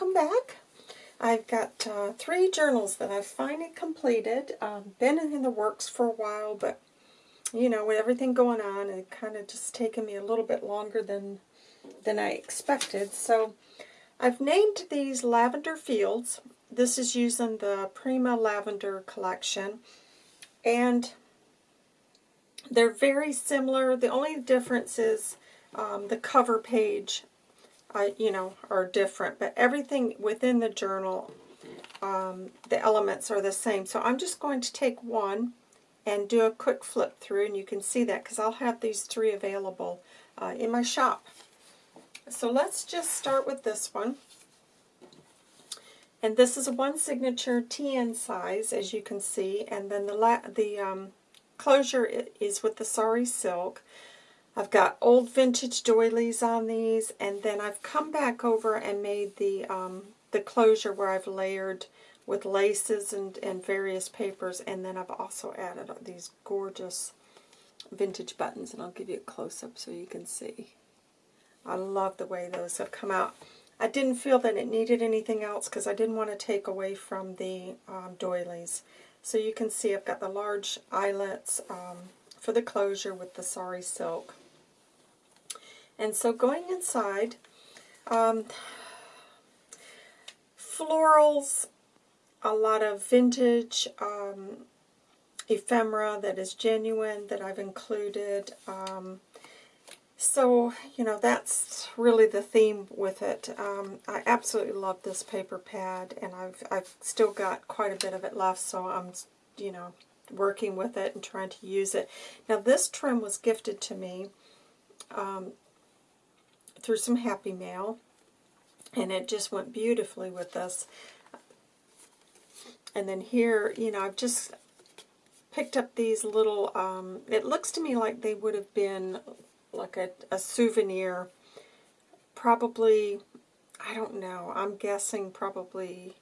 welcome back. I've got uh, three journals that I've finally completed. Um, been in the works for a while, but you know, with everything going on, it kind of just taken me a little bit longer than than I expected. So I've named these Lavender Fields. This is using the Prima Lavender collection. And they're very similar. The only difference is um, the cover page uh, you know, are different, but everything within the journal, um, the elements are the same. So I'm just going to take one and do a quick flip through, and you can see that because I'll have these three available uh, in my shop. So let's just start with this one. And this is a one signature TN size, as you can see, and then the, the um, closure is with the sari silk. I've got old vintage doilies on these, and then I've come back over and made the um, the closure where I've layered with laces and, and various papers, and then I've also added these gorgeous vintage buttons, and I'll give you a close-up so you can see. I love the way those have come out. I didn't feel that it needed anything else because I didn't want to take away from the um, doilies. So you can see I've got the large eyelets um, for the closure with the sari silk. And so going inside, um, florals, a lot of vintage um, ephemera that is genuine that I've included. Um, so, you know, that's really the theme with it. Um, I absolutely love this paper pad, and I've, I've still got quite a bit of it left, so I'm, you know, working with it and trying to use it. Now, this trim was gifted to me um, through some Happy Mail, and it just went beautifully with this. And then here, you know, I've just picked up these little, um, it looks to me like they would have been like a, a souvenir, probably, I don't know, I'm guessing probably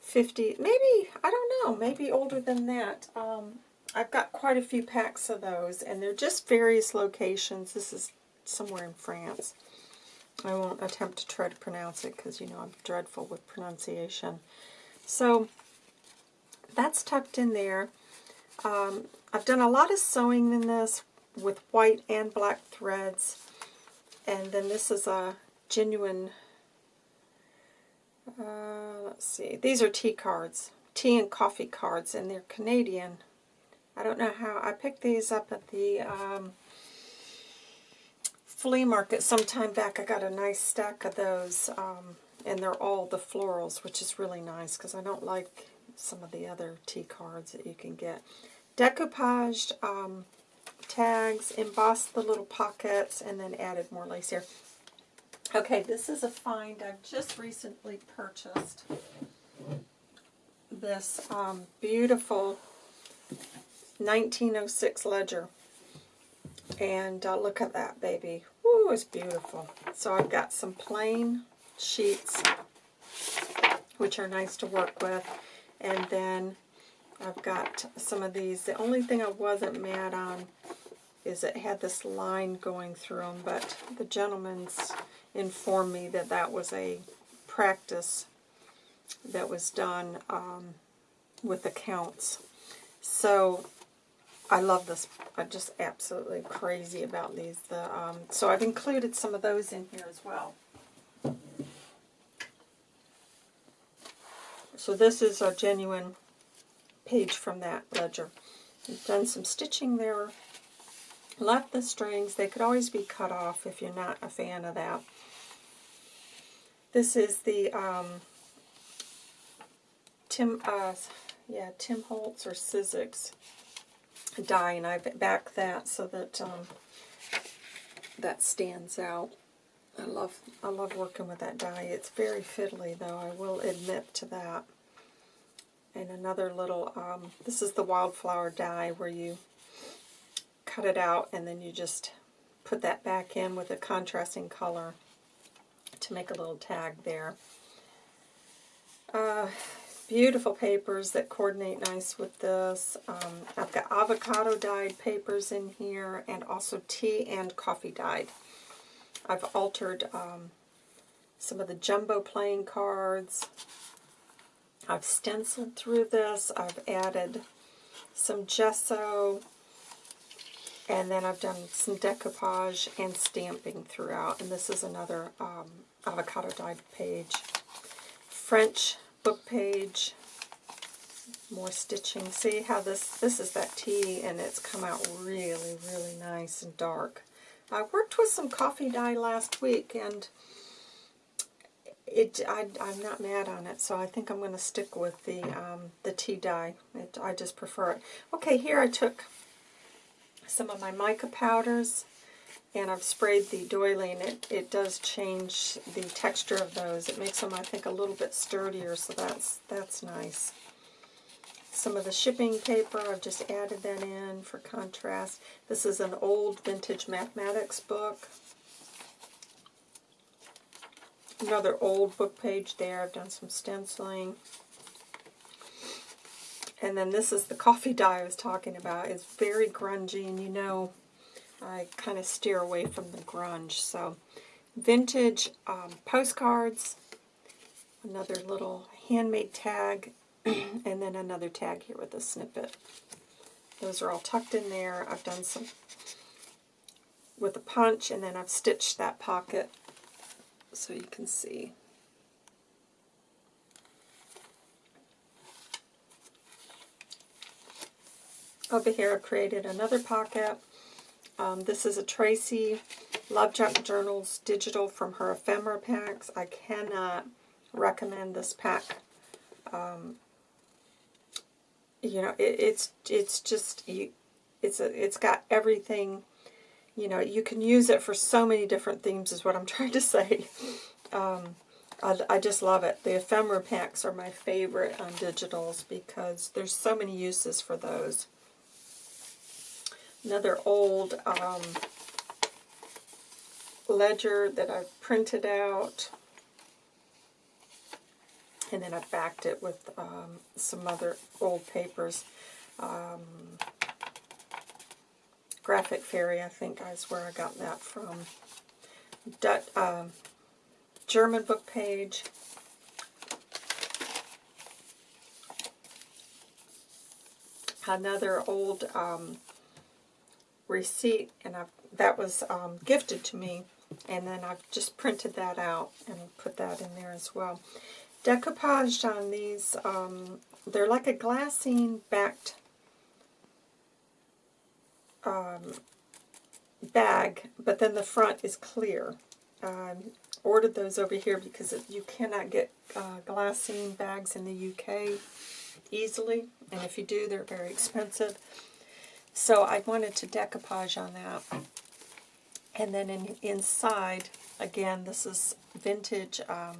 50, maybe, I don't know, maybe older than that. Um, I've got quite a few packs of those, and they're just various locations. This is somewhere in France. I won't attempt to try to pronounce it because, you know, I'm dreadful with pronunciation. So, that's tucked in there. Um, I've done a lot of sewing in this with white and black threads. And then this is a genuine, uh, let's see, these are tea cards, tea and coffee cards, and they're Canadian. I don't know how, I picked these up at the um, flea market sometime back. I got a nice stack of those, um, and they're all the florals, which is really nice because I don't like some of the other tea cards that you can get. Decoupaged um, tags, embossed the little pockets, and then added more lace here. Okay, this is a find I've just recently purchased. This um, beautiful 1906 ledger. And uh, look at that, baby. Ooh, it's beautiful. So I've got some plain sheets, which are nice to work with. And then I've got some of these. The only thing I wasn't mad on is it had this line going through them, but the gentleman's informed me that that was a practice that was done um, with accounts. So I love this. I'm just absolutely crazy about these. The um, So I've included some of those in here as well. So this is a genuine page from that ledger. I've done some stitching there. Left the strings. They could always be cut off if you're not a fan of that. This is the um, Tim, uh, yeah, Tim Holtz or Sizzix die, and I've backed that so that um, that stands out. I love I love working with that die. It's very fiddly, though, I will admit to that. And another little, um, this is the wildflower die where you cut it out and then you just put that back in with a contrasting color to make a little tag there. Uh, beautiful papers that coordinate nice with this. Um, I've got avocado dyed papers in here and also tea and coffee dyed. I've altered um, some of the jumbo playing cards. I've stenciled through this. I've added some gesso, and then I've done some decoupage and stamping throughout. And this is another um, avocado dyed page. French book page. More stitching. See how this, this is that tea and it's come out really, really nice and dark. I worked with some coffee dye last week and it I, I'm not mad on it, so I think I'm going to stick with the um, the tea dye. It, I just prefer it. Okay, here I took some of my mica powders and I've sprayed the doily and it, it does change the texture of those. It makes them, I think, a little bit sturdier, so that's, that's nice. Some of the shipping paper, I've just added that in for contrast. This is an old vintage mathematics book. Another old book page there. I've done some stenciling. And then this is the coffee dye I was talking about. It's very grungy, and you know I kind of steer away from the grunge. So vintage um, postcards, another little handmade tag, and then another tag here with a snippet. Those are all tucked in there. I've done some with a punch, and then I've stitched that pocket so you can see. Over here I've created another pocket um, this is a Tracy Love Junk Journals digital from her ephemera packs. I cannot recommend this pack. Um, you know, it, it's it's just you, it's a it's got everything. You know, you can use it for so many different themes. Is what I'm trying to say. Um, I, I just love it. The ephemera packs are my favorite on digitals because there's so many uses for those another old um, ledger that I've printed out. And then I backed it with um, some other old papers. Um, Graphic Fairy, I think is where I got that from. Dut, uh, German book page. Another old um, receipt, and I've, that was um, gifted to me, and then I've just printed that out and put that in there as well. Decoupaged on these, um, they're like a glassine backed um, bag, but then the front is clear. Um, ordered those over here because it, you cannot get uh, glassine bags in the UK easily, and if you do, they're very expensive. So I wanted to decoupage on that. And then in, inside, again, this is vintage um,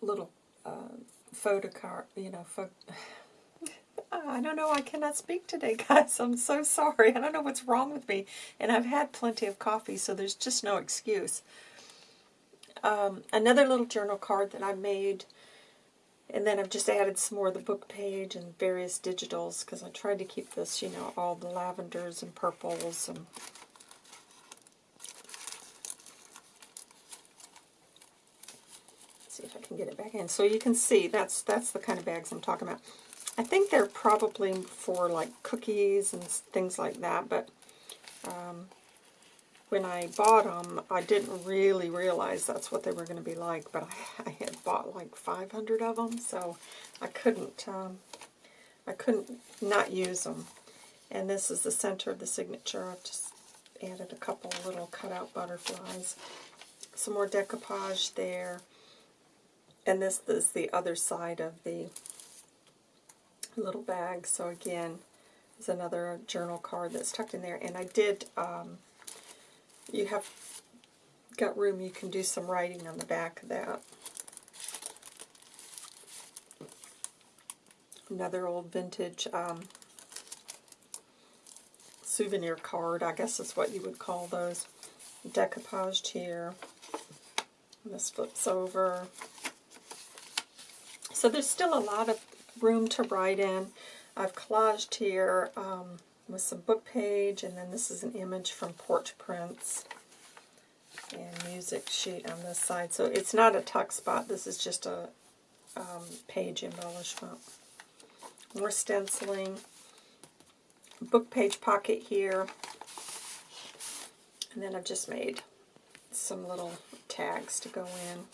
little uh, photo card, you know, I don't know, I cannot speak today, guys. I'm so sorry. I don't know what's wrong with me. And I've had plenty of coffee, so there's just no excuse. Um, another little journal card that I made and then I've just added some more of the book page and various digitals because I tried to keep this, you know, all the lavenders and purples and see if I can get it back in. So you can see that's that's the kind of bags I'm talking about. I think they're probably for like cookies and things like that, but um, when I bought them, I didn't really realize that's what they were going to be like, but I, I, had bought like 500 of them, so I couldn't, um, I couldn't not use them. And this is the center of the signature. I've just added a couple little cutout butterflies. Some more decoupage there. And this is the other side of the little bag. So again, there's another journal card that's tucked in there. And I did um, you have got room, you can do some writing on the back of that. Another old vintage um, souvenir card, I guess is what you would call those. Decoupaged here. And this flips over. So there's still a lot of room to write in. I've collaged here um, with some book page, and then this is an image from Porch Prints. and music sheet on this side. So it's not a tuck spot. This is just a um, page embellishment. More stenciling. Book page pocket here. And then I've just made some little tags to go in.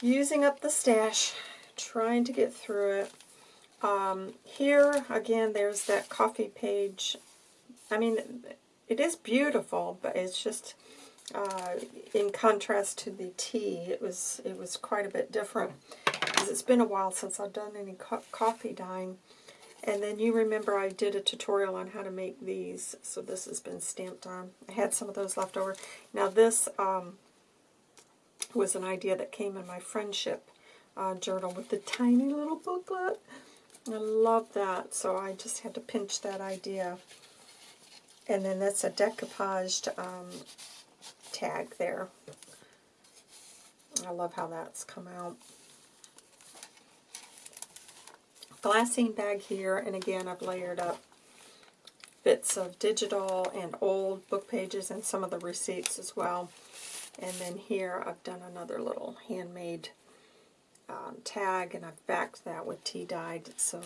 Using up the stash, trying to get through it. Um, here, again, there's that coffee page. I mean, it is beautiful, but it's just uh, in contrast to the tea. It was it was quite a bit different because it's been a while since I've done any co coffee dyeing. And then you remember I did a tutorial on how to make these, so this has been stamped on. I had some of those left over. Now this um, was an idea that came in my friendship uh, journal with the tiny little booklet. I love that, so I just had to pinch that idea. And then that's a decoupaged um, tag there. I love how that's come out. Glassine bag here, and again I've layered up bits of digital and old book pages and some of the receipts as well. And then here I've done another little handmade um, tag, and I've backed that with tea dyed, so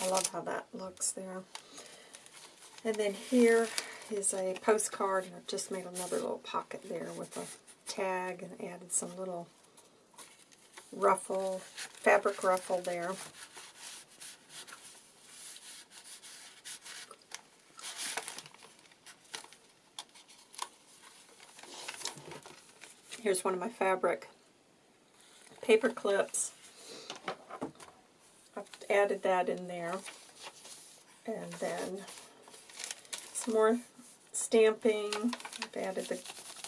I love how that looks there. And then here is a postcard, and I've just made another little pocket there with a tag and added some little ruffle, fabric ruffle there. Here's one of my fabric paper clips. I've added that in there. And then some more stamping. I've added the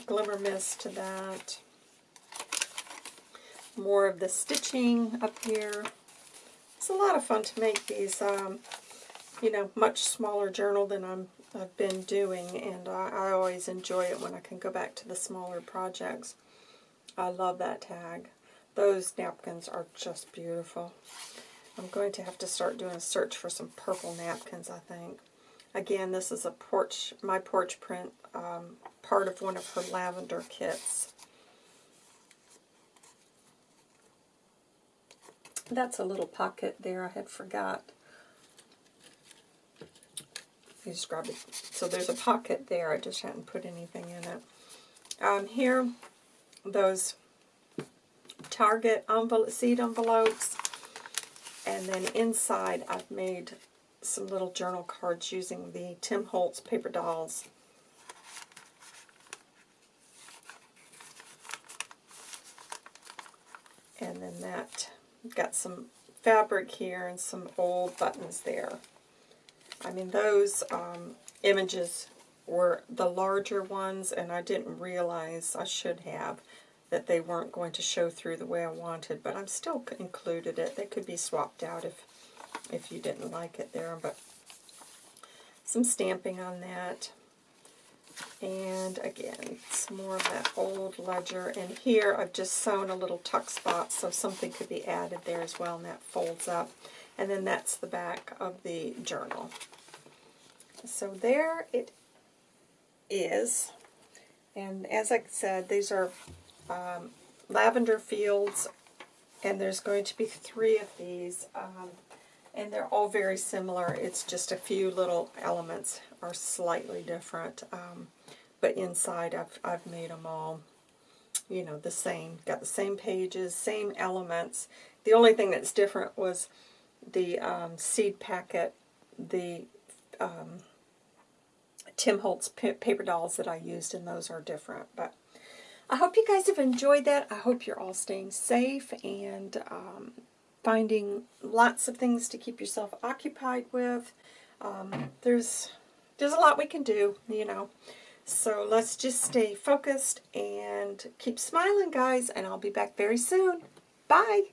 glimmer mist to that. More of the stitching up here. It's a lot of fun to make these, um, you know, much smaller journal than I'm, I've been doing, and I, I always enjoy it when I can go back to the smaller projects. I love that tag. Those napkins are just beautiful. I'm going to have to start doing a search for some purple napkins, I think. Again, this is a porch, my porch print, um, part of one of her lavender kits. That's a little pocket there I had forgot. You just grab it. So there's a pocket there. I just hadn't put anything in it. Um, here, those Target envelope, seed envelopes. And then inside I've made some little journal cards using the Tim Holtz paper dolls. And then that, got some fabric here and some old buttons there. I mean, those um, images were the larger ones, and I didn't realize I should have that they weren't going to show through the way I wanted, but I'm still included it. They could be swapped out if, if you didn't like it there, but some stamping on that. And again, some more of that old ledger. And here I've just sewn a little tuck spot so something could be added there as well, and that folds up. And then that's the back of the journal. So there it is. And as I said, these are um, lavender fields, and there's going to be three of these, um, and they're all very similar. It's just a few little elements are slightly different, um, but inside I've, I've made them all, you know, the same. Got the same pages, same elements. The only thing that's different was the um, seed packet, the um, Tim Holtz paper dolls that I used, and those are different, but I hope you guys have enjoyed that. I hope you're all staying safe and um, finding lots of things to keep yourself occupied with. Um, there's, there's a lot we can do, you know. So let's just stay focused and keep smiling, guys, and I'll be back very soon. Bye!